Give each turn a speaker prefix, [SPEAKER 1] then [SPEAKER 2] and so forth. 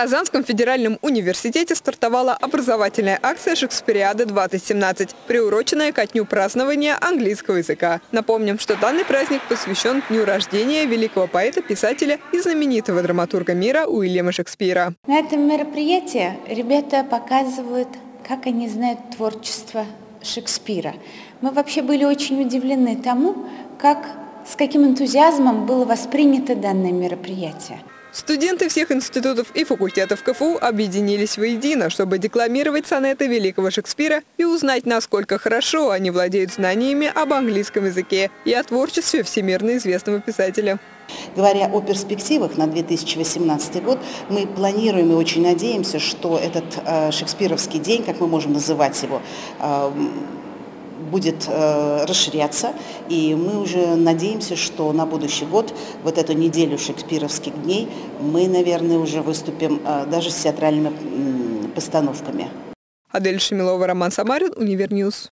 [SPEAKER 1] Казанском федеральном университете стартовала образовательная акция «Шекспириада-2017», приуроченная ко дню празднования английского языка. Напомним, что данный праздник посвящен дню рождения великого поэта-писателя и знаменитого драматурга мира Уильяма Шекспира.
[SPEAKER 2] На этом мероприятии ребята показывают, как они знают творчество Шекспира. Мы вообще были очень удивлены тому, как, с каким энтузиазмом было воспринято данное мероприятие.
[SPEAKER 1] Студенты всех институтов и факультетов КФУ объединились воедино, чтобы декламировать сонеты великого Шекспира и узнать, насколько хорошо они владеют знаниями об английском языке и о творчестве всемирно известного писателя.
[SPEAKER 3] Говоря о перспективах на 2018 год, мы планируем и очень надеемся, что этот э, шекспировский день, как мы можем называть его, э, будет э, расширяться, и мы уже надеемся, что на будущий год, вот эту неделю шекспировских дней, мы, наверное, уже выступим э, даже с театральными э, постановками.
[SPEAKER 1] Адель Шамилова, Роман Самарин, Univer News.